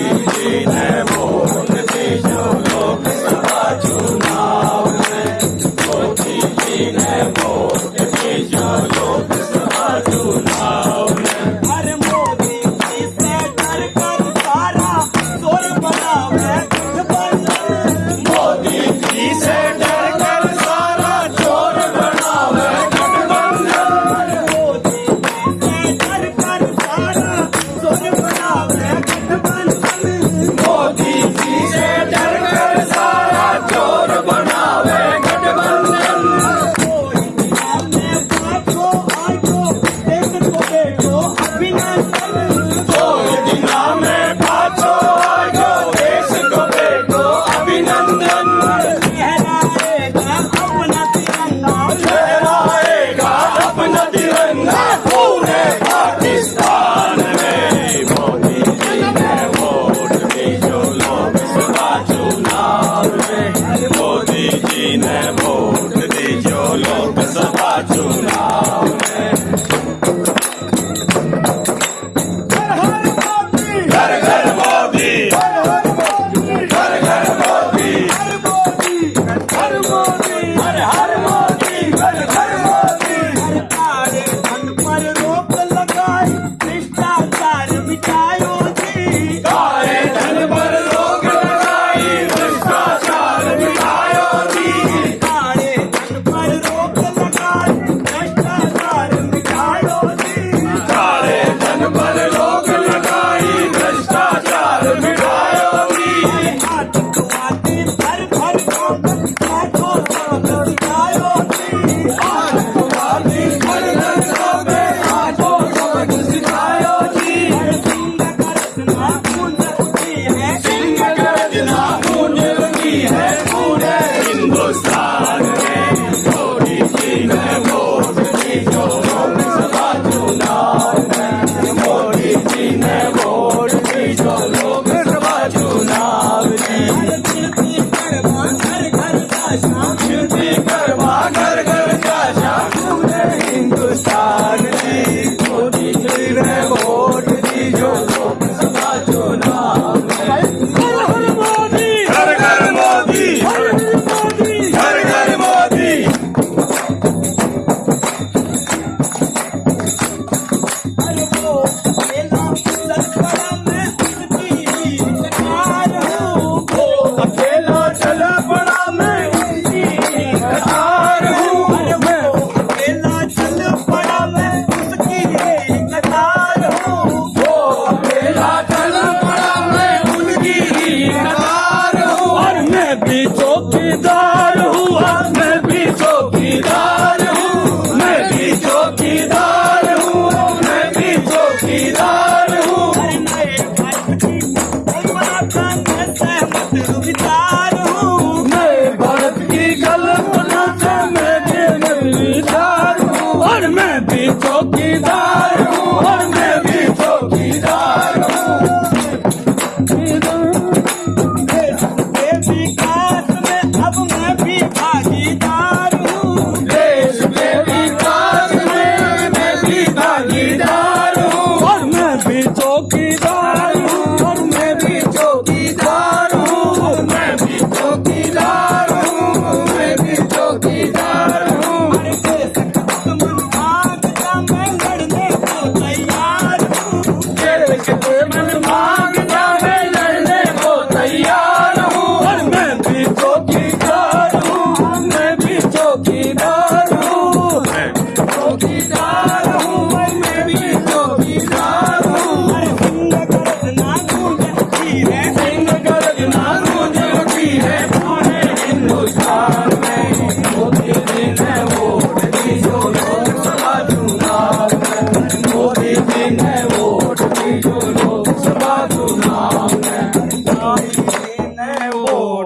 Amen. Modi ji ने vote दी जो लोकसभा चुनाव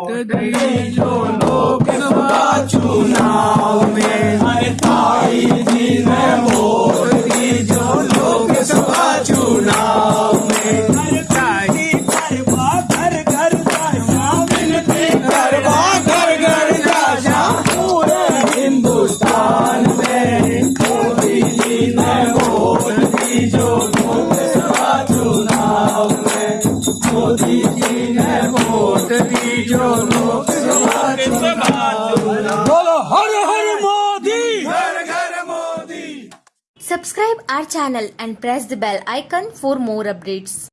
Tadai jolo kisba chuna. Subscribe our channel and press the bell icon for more updates.